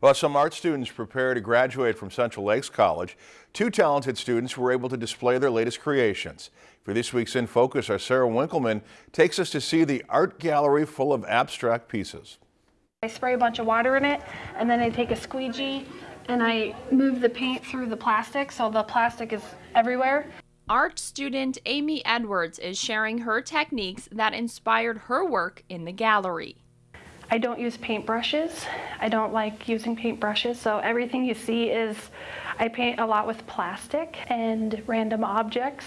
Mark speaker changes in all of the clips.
Speaker 1: While some art students prepare to graduate from Central Lakes College, two talented students were able to display their latest creations. For this week's In Focus, our Sarah Winkleman takes us to see the art gallery full of abstract pieces.
Speaker 2: I spray a bunch of water in it and then I take a squeegee and I move the paint through the plastic so the plastic is everywhere.
Speaker 3: Art student Amy Edwards is sharing her techniques that inspired her work in the gallery.
Speaker 2: I don't use paintbrushes. I don't like using paintbrushes, so everything you see is, I paint a lot with plastic and random objects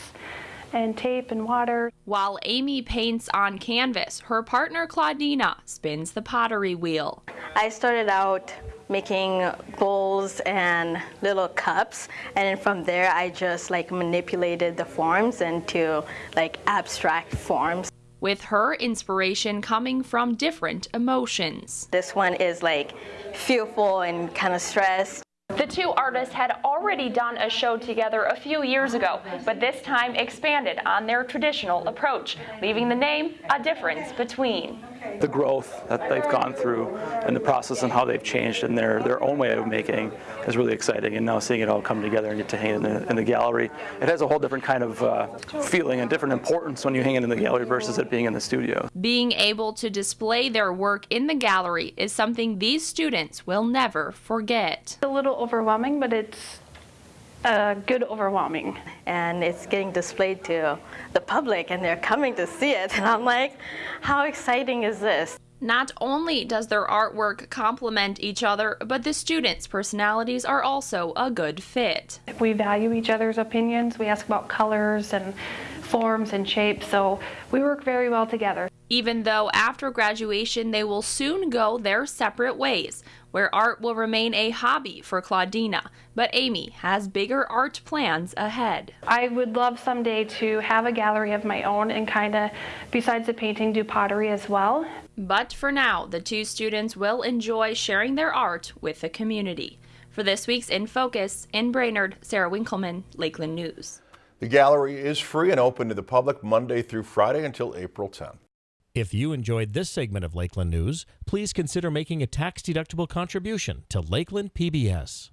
Speaker 2: and tape and water.
Speaker 3: While Amy paints on canvas, her partner Claudina spins the pottery wheel.
Speaker 4: I started out making bowls and little cups and then from there I just like manipulated the forms into like abstract forms
Speaker 3: with her inspiration coming from different emotions.
Speaker 4: This one is like fearful and kind of stressed.
Speaker 3: The two artists had already done a show together a few years ago, but this time expanded on their traditional approach, leaving the name A Difference Between
Speaker 5: the growth that they've gone through and the process and how they've changed in their, their own way of making is really exciting. And now seeing it all come together and get to hang in the, in the gallery, it has a whole different kind of uh, feeling and different importance when you hang it in the gallery versus it being in the studio.
Speaker 3: Being able to display their work in the gallery is something these students will never forget.
Speaker 2: It's a little overwhelming, but it's a good overwhelming.
Speaker 4: And it's getting displayed to the public and they're coming to see it. And I'm like, how exciting is this?
Speaker 3: Not only does their artwork complement each other, but the students' personalities are also a good fit.
Speaker 2: We value each other's opinions. We ask about colors and forms and shapes, so we work very well together.
Speaker 3: Even though after graduation they will soon go their separate ways, where art will remain a hobby for Claudina, but Amy has bigger art plans ahead.
Speaker 2: I would love someday to have a gallery of my own and kind of, besides the painting, do pottery as well.
Speaker 3: But for now, the two students will enjoy sharing their art with the community. For this week's In Focus, in Brainerd, Sarah Winkleman, Lakeland News.
Speaker 1: The gallery is free and open to the public Monday through Friday until April 10th.
Speaker 6: If you enjoyed this segment of Lakeland News, please consider making a tax-deductible contribution to Lakeland PBS.